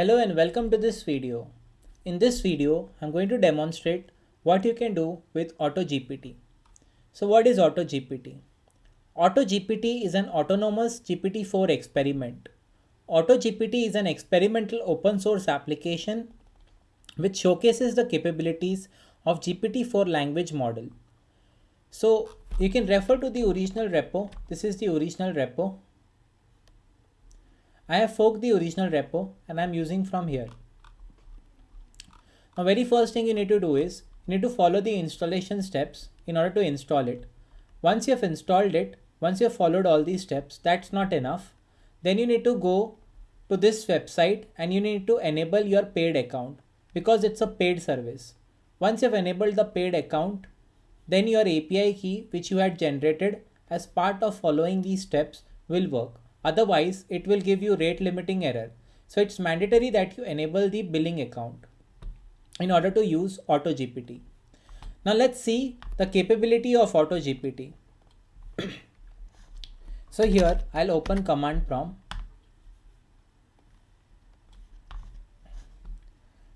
Hello and welcome to this video. In this video, I'm going to demonstrate what you can do with AutoGPT. So what is AutoGPT? AutoGPT is an autonomous GPT-4 experiment. AutoGPT is an experimental open source application which showcases the capabilities of GPT-4 language model. So you can refer to the original repo. This is the original repo I have forked the original repo and I'm using from here. Now very first thing you need to do is you need to follow the installation steps in order to install it. Once you have installed it, once you have followed all these steps, that's not enough. Then you need to go to this website and you need to enable your paid account because it's a paid service. Once you have enabled the paid account, then your API key which you had generated as part of following these steps will work. Otherwise, it will give you rate limiting error. So it's mandatory that you enable the billing account in order to use AutoGPT. Now let's see the capability of AutoGPT. so here I'll open command prompt.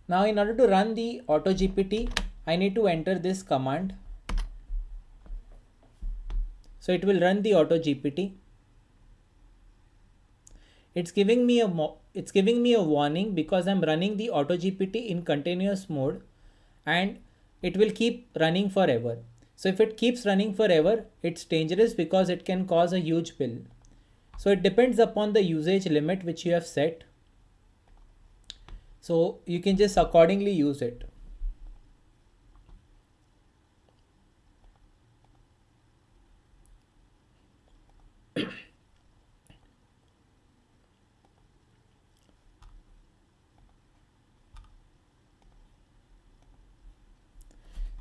Now in order to run the AutoGPT, I need to enter this command. So it will run the AutoGPT it's giving me a it's giving me a warning because I'm running the AutoGPT in continuous mode and it will keep running forever. So if it keeps running forever, it's dangerous because it can cause a huge bill. So it depends upon the usage limit which you have set. So you can just accordingly use it.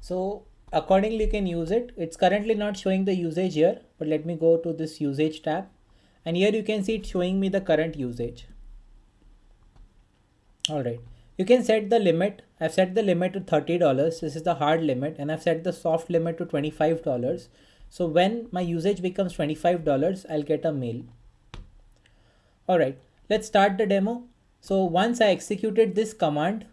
So accordingly you can use it. It's currently not showing the usage here, but let me go to this usage tab. And here you can see it showing me the current usage. All right. You can set the limit. I've set the limit to $30. This is the hard limit and I've set the soft limit to $25. So when my usage becomes $25, I'll get a mail. All right, let's start the demo. So once I executed this command,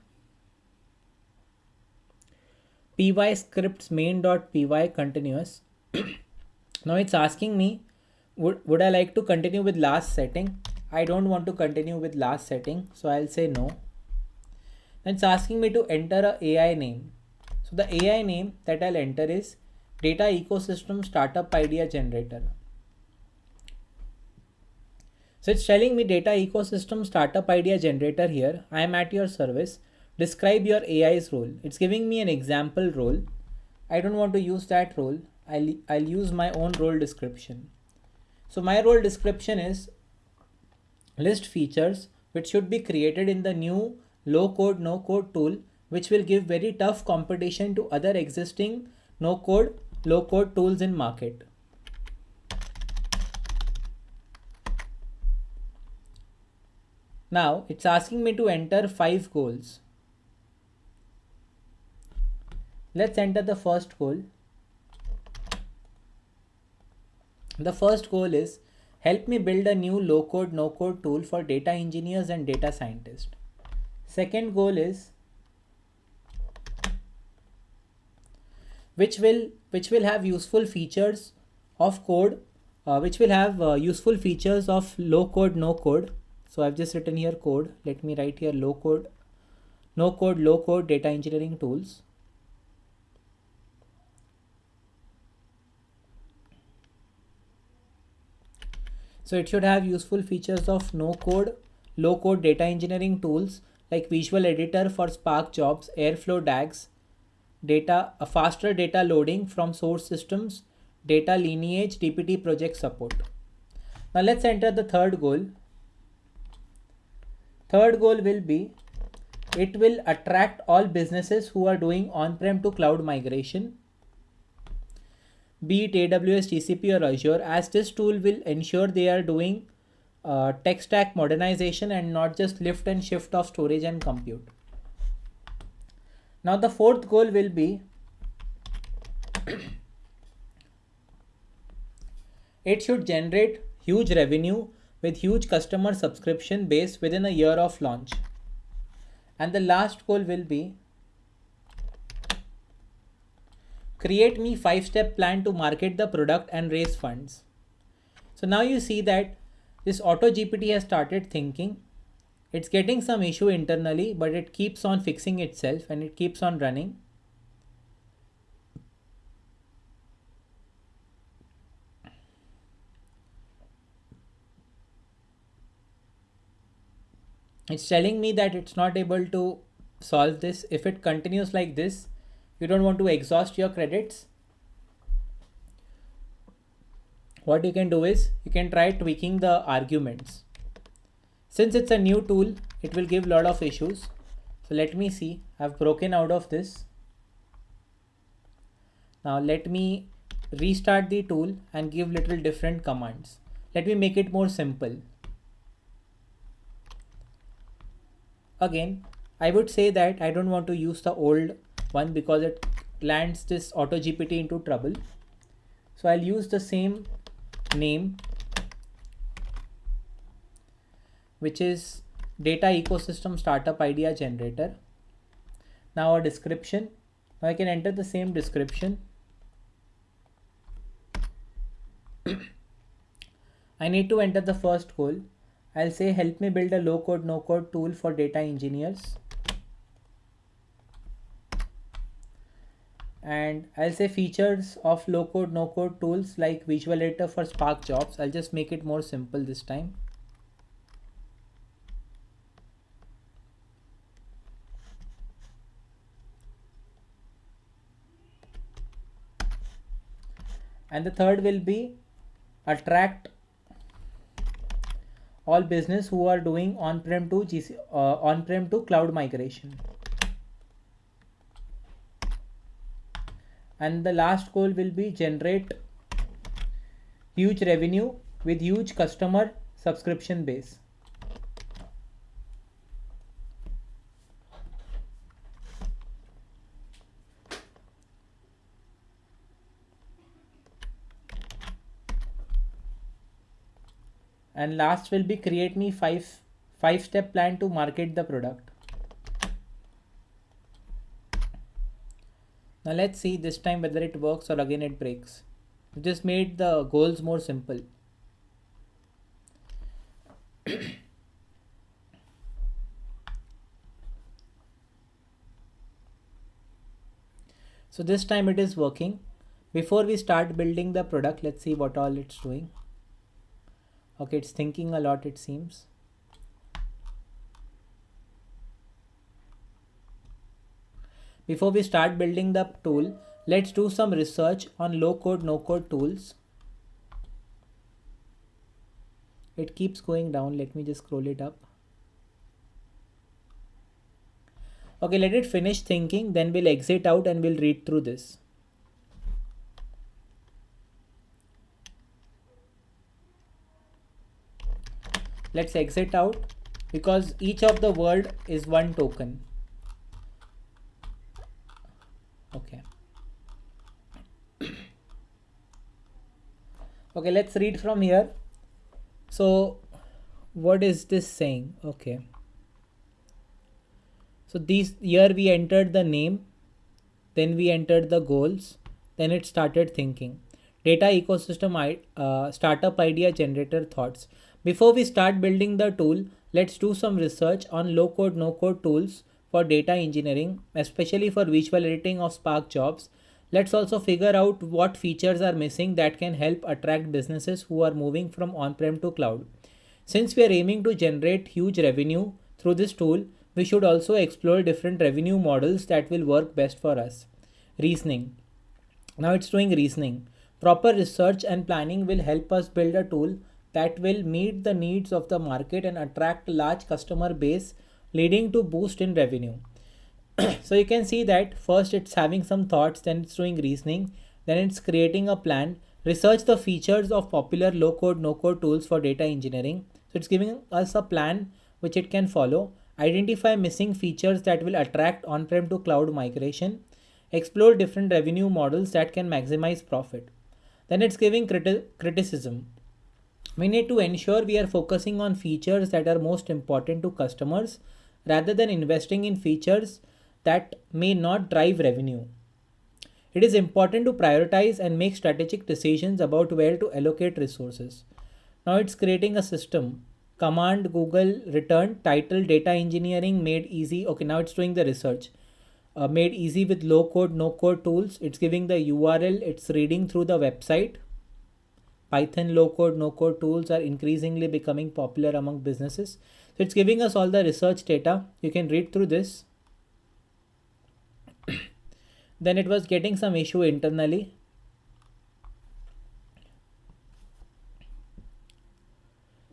py scripts main.py continuous. now it's asking me, would, would I like to continue with last setting? I don't want to continue with last setting. So I'll say no. Then it's asking me to enter a AI name. So the AI name that I'll enter is data ecosystem startup idea generator. So it's telling me data ecosystem startup idea generator here. I am at your service describe your AI's role. It's giving me an example role. I don't want to use that role. I'll, I'll use my own role description. So my role description is list features which should be created in the new low code, no code tool, which will give very tough competition to other existing no code, low code tools in market. Now it's asking me to enter five goals. Let's enter the first goal. The first goal is help me build a new low code, no code tool for data engineers and data scientists. Second goal is which will which will have useful features of code uh, which will have uh, useful features of low code no code so i've just written here code let me write here low code no code low code data engineering tools So it should have useful features of no code, low code data engineering tools like Visual Editor for Spark jobs, Airflow DAGs, data, a faster data loading from source systems, data lineage, dbt project support. Now let's enter the third goal. Third goal will be it will attract all businesses who are doing on-prem to cloud migration be it AWS, GCP or Azure as this tool will ensure they are doing uh, tech stack modernization and not just lift and shift of storage and compute. Now the fourth goal will be it should generate huge revenue with huge customer subscription base within a year of launch. and the last goal will be create me five step plan to market the product and raise funds. So now you see that this auto GPT has started thinking. It's getting some issue internally, but it keeps on fixing itself and it keeps on running. It's telling me that it's not able to solve this. If it continues like this, you don't want to exhaust your credits? What you can do is you can try tweaking the arguments. Since it's a new tool it will give a lot of issues. So let me see. I've broken out of this. Now let me restart the tool and give little different commands. Let me make it more simple. Again I would say that I don't want to use the old one because it lands this auto GPT into trouble. So I'll use the same name, which is data ecosystem startup idea generator. Now a description. Now I can enter the same description. I need to enter the first goal. I'll say help me build a low code no code tool for data engineers. And I'll say features of low code no code tools like visual editor for Spark jobs. I'll just make it more simple this time. And the third will be attract all business who are doing on-prem to GC, uh, on-prem to cloud migration. And the last goal will be generate huge revenue with huge customer subscription base. And last will be create me five five step plan to market the product. Now let's see this time whether it works or again it breaks. We just made the goals more simple. so this time it is working. Before we start building the product, let's see what all it's doing. Okay, it's thinking a lot it seems. Before we start building the tool, let's do some research on low code, no code tools. It keeps going down. Let me just scroll it up. Okay, let it finish thinking. Then we'll exit out and we'll read through this. Let's exit out because each of the word is one token. okay okay let's read from here. So what is this saying? Okay. So these here we entered the name then we entered the goals then it started thinking. Data ecosystem uh, startup idea generator thoughts. Before we start building the tool let's do some research on low code no code tools for data engineering, especially for visual editing of Spark jobs. Let's also figure out what features are missing that can help attract businesses who are moving from on-prem to cloud. Since we are aiming to generate huge revenue through this tool, we should also explore different revenue models that will work best for us. Reasoning. Now it's doing reasoning. Proper research and planning will help us build a tool that will meet the needs of the market and attract large customer base leading to boost in revenue. so you can see that first it's having some thoughts, then it's doing reasoning, then it's creating a plan, research the features of popular low code, no code tools for data engineering. So it's giving us a plan which it can follow, identify missing features that will attract on-prem to cloud migration, explore different revenue models that can maximize profit. Then it's giving criti criticism. We need to ensure we are focusing on features that are most important to customers rather than investing in features that may not drive revenue. It is important to prioritize and make strategic decisions about where to allocate resources. Now it's creating a system. Command Google return title data engineering made easy. Okay, now it's doing the research. Uh, made easy with low code, no code tools. It's giving the URL, it's reading through the website. Python low code, no code tools are increasingly becoming popular among businesses. So it's giving us all the research data. You can read through this. Then it was getting some issue internally.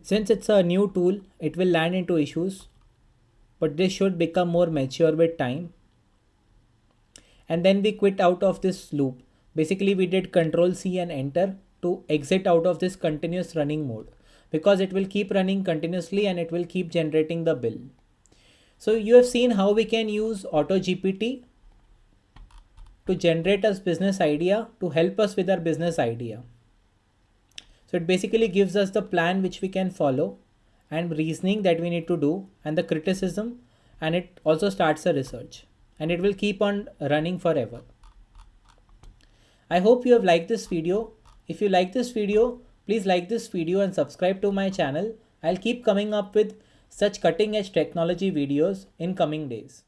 Since it's a new tool, it will land into issues, but this should become more mature with time. And then we quit out of this loop. Basically, we did Control C and Enter to exit out of this continuous running mode because it will keep running continuously and it will keep generating the bill. So you have seen how we can use AutoGPT to generate us business idea to help us with our business idea. So it basically gives us the plan which we can follow and reasoning that we need to do and the criticism and it also starts a research and it will keep on running forever. I hope you have liked this video. If you like this video, please like this video and subscribe to my channel. I'll keep coming up with such cutting edge technology videos in coming days.